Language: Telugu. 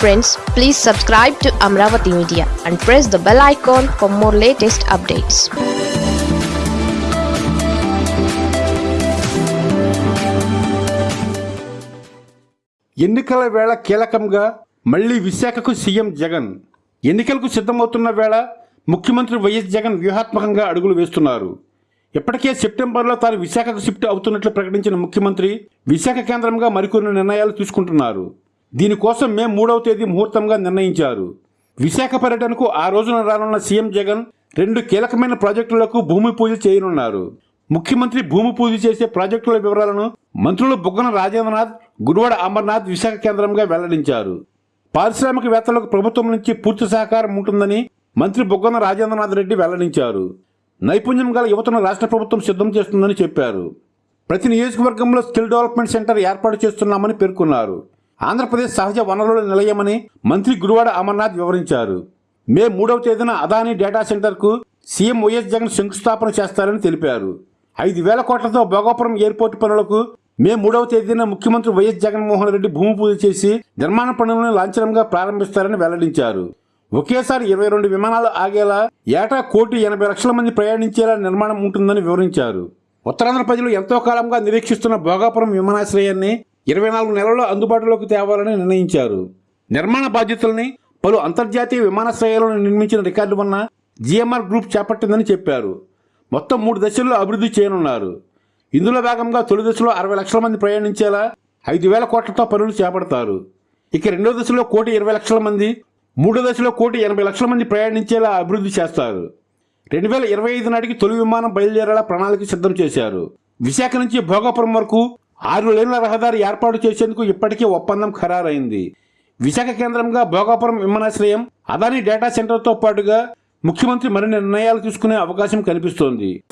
Friends please subscribe to Amaravati media and press the bell icon for more latest updates ఎన్నికల వేళ కీలకంగా మళ్ళీ విశాఖకు సీఎం జగన్. ఎన్నికలకు సిద్ధమవుతున్న వేళ ముఖ్యమంత్రి వైఎస్ జగన్ వ్యూహాత్మకంగా అడుగులు వేస్తున్నారు. ఇప్పటికే సెప్టెంబర్లో తాను విశాఖకు షిఫ్ట్ అవుతున్నట్లు ప్రకటించిన ముఖ్యమంత్రి విశాఖ కేంద్రంగా మరికొన్ని నిర్ణయాలు తీసుకుంటున్నారు. దీనికోసం మే మూడవ తేదీ ముహూర్తంగా నిర్ణయించారు. విశాఖ పర్యటనకు ఆ రోజున రానున్న సీఎం జగన్ రెండు కీలకమైన ప్రాజెక్టులకు భూమి పూజ చేయనున్నారు. ముఖ్యమంత్రి భూమి పూజ చేసే ప్రాజెక్టుల వివరాలను మంత్రులు బుగ్గన రాజేంద్రనాథ్ గురువాడ అమర్నాథ్ విశాఖ కేంద్రంగా వెల్లడించారు. పారిశ్రామికవేత్తలకు ప్రభుత్వం నుంచి పూర్తి సహకారం ఉంటుందని మంత్రి బుగ్గన రాజేంద్రనాథ్ రెడ్డి వెల్లడించారు. నైపుణ్యం గల యువతను రాష్ట్ర ప్రభుత్వం సిద్ధం చేస్తుందని చెప్పారు. ప్రతి నియోజకవర్గంలో స్కిల్ డెవలప్మెంట్ సెంటర్ ఏర్పాటు చేస్తున్నామని పేర్కొన్నారు. ఆంధ్రప్రదేశ్ సహజ వనరుల నిలయమని మంత్రి గురువాడ అమర్నాథ్ వివరించారు. మే మూడవ తేదీన అదానీ డేటా సెంటర్కు సీఎం వైఎస్ జగన్ శంకుస్థాపన చేస్తారని తెలిపారు. ఐదు వేల కోట్లతో భోగాపురం ఎయిర్పోర్ట్ పనులకు మే మూడవ తేదీన ముఖ్యమంత్రి వైఎస్ జగన్మోహన్ రెడ్డి భూమి పూజ చేసి నిర్మాణ పనులను లాంఛనంగా ప్రారంభిస్తారని వెల్లడించారు. ఒకేసారి ఇరవై రెండు విమానాలు ఆగేలా ఏటా కోటి ఎనభై లక్షల మంది ప్రయాణించేలా నిర్మాణం ఉంటుందని వివరించారు. ఉత్తరాంధ్ర ప్రజలు ఎంతో కాలంగా నిరీక్షిస్తున్న భోగాపురం విమానాశ్రయాన్ని ఇరవై నాలుగు నెలల్లో అందుబాటులోకి తేవాలని నిర్ణయించారు. నిర్మాణ బాధ్యతల్ని పలు అంతర్జాతీయ విమానాశ్రయాలను నిర్మించిన రికార్డు వలన జిఎంఆర్ గ్రూప్ చేపట్టిందని చెప్పారు. మొత్తం మూడు దశల్లో అభివృద్ధి చేయనున్నారు. ఇందులో భాగంగా తొలి దశలో అరవై లక్షల మంది ప్రయాణించేలా ఐదు వేల కోట్లతో పనులు చేపడతారు. ఇక రెండో దశలో కోటి ఇరవై లక్షల మంది మూడో దశలో కోటి ఎనభై లక్షల మంది ప్రయాణించేలా అభివృద్ధి చేస్తారు. రెండు వేల ఇరవై ఐదు నాటికి తొలి విమానం బయలుదేరేలా ప్రణాళిక సిద్ధం చేశారు. విశాఖ నుంచి భోగాపురం వరకు ఆరు లేన్ల రహదారి ఏర్పాటు చేసేందుకు ఇప్పటికే ఒప్పందం ఖరారైంది. విశాఖ కేంద్రంగా భోగాపురం విమానాశ్రయం అదానీ డేటా సెంటర్తో పాటుగా ముఖ్యమంత్రి మరిన్ని నిర్ణయాలు తీసుకునే అవకాశం కనిపిస్తోంది.